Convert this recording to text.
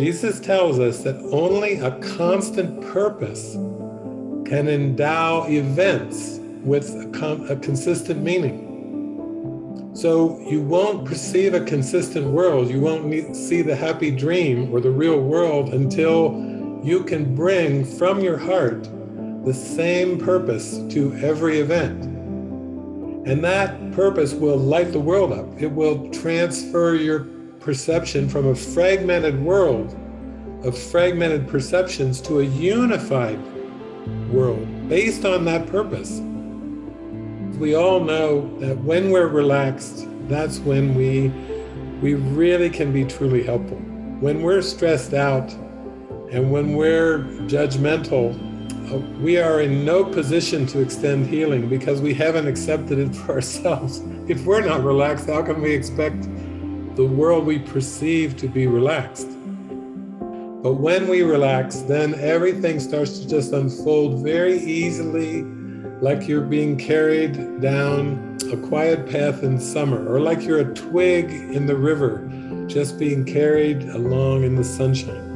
Jesus tells us that only a constant purpose can endow events with a, a consistent meaning. So you won't perceive a consistent world. You won't see the happy dream or the real world until you can bring from your heart the same purpose to every event. And that purpose will light the world up. It will transfer your perception from a fragmented world of fragmented perceptions to a unified world based on that purpose. We all know that when we're relaxed, that's when we, we really can be truly helpful. When we're stressed out and when we're judgmental, uh, we are in no position to extend healing because we haven't accepted it for ourselves. If we're not relaxed, how can we expect the world we perceive to be relaxed? But when we relax, then everything starts to just unfold very easily, like you're being carried down a quiet path in summer, or like you're a twig in the river, just being carried along in the sunshine.